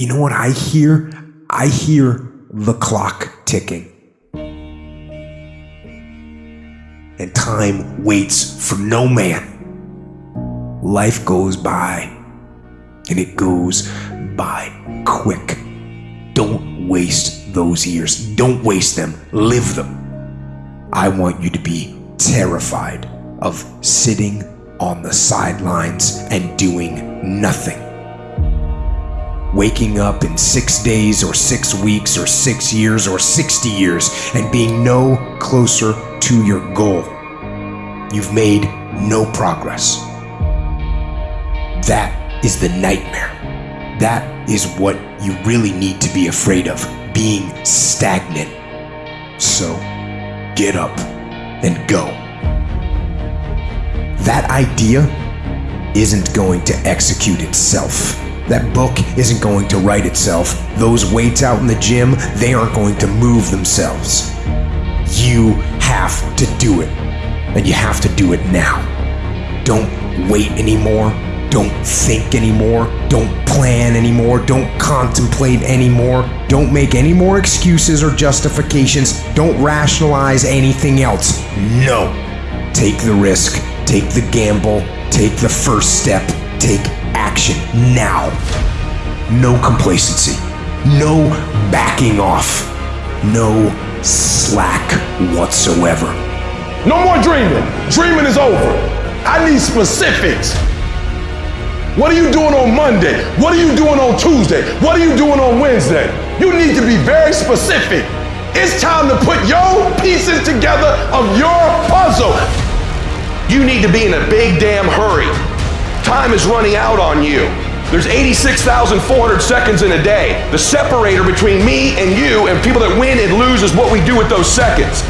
You know what I hear? I hear the clock ticking. And time waits for no man. Life goes by, and it goes by quick. Don't waste those years. Don't waste them. Live them. I want you to be terrified of sitting on the sidelines and doing nothing. Waking up in six days or six weeks or six years or 60 years and being no closer to your goal. You've made no progress. That is the nightmare. That is what you really need to be afraid of being stagnant. So get up and go. That idea isn't going to execute itself. That book isn't going to write itself. Those weights out in the gym, they aren't going to move themselves. You have to do it. And you have to do it now. Don't wait anymore. Don't think anymore. Don't plan anymore. Don't contemplate anymore. Don't make any more excuses or justifications. Don't rationalize anything else. No. Take the risk. Take the gamble. Take the first step. Take action now. No complacency. No backing off. No slack whatsoever. No more dreaming. Dreaming is over. I need specifics. What are you doing on Monday? What are you doing on Tuesday? What are you doing on Wednesday? You need to be very specific. It's time to put your pieces together of your puzzle. You need to be in a big damn hurry. Time is running out on you. There's 86,400 seconds in a day. The separator between me and you and people that win and lose is what we do with those seconds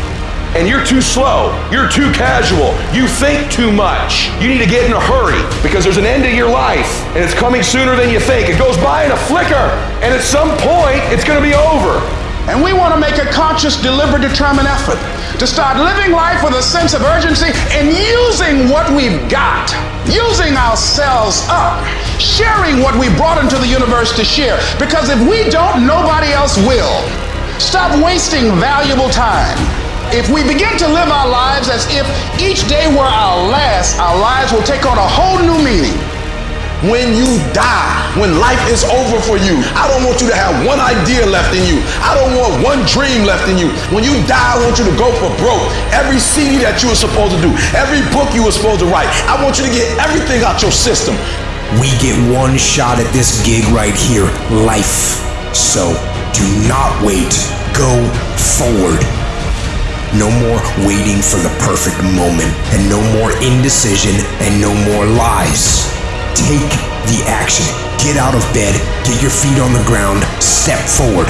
and you're too slow, you're too casual, you think too much. You need to get in a hurry because there's an end to your life and it's coming sooner than you think. It goes by in a flicker and at some point it's going to be over. And we want to make a conscious, deliberate, determined effort to start living life with a sense of urgency and using what we've got, using ourselves up, sharing what we brought into the universe to share. Because if we don't, nobody else will. Stop wasting valuable time. If we begin to live our lives as if each day were our last, our lives will take on a whole new meaning. When you die, when life is over for you, I don't want you to have one idea left in you. I don't want one dream left in you. When you die, I want you to go for broke. Every CD that you were supposed to do, every book you were supposed to write, I want you to get everything out your system. We get one shot at this gig right here life. So do not wait. Go forward. No more waiting for the perfect moment, and no more indecision, and no more lies. Get out of bed, get your feet on the ground, step forward.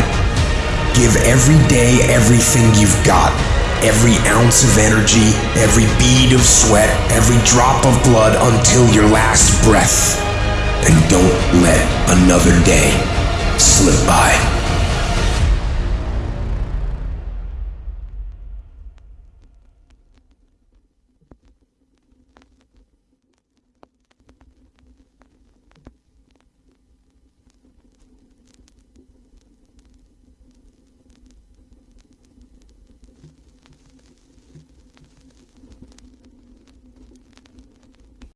Give every day everything you've got. Every ounce of energy, every bead of sweat, every drop of blood until your last breath. And don't let another day slip by.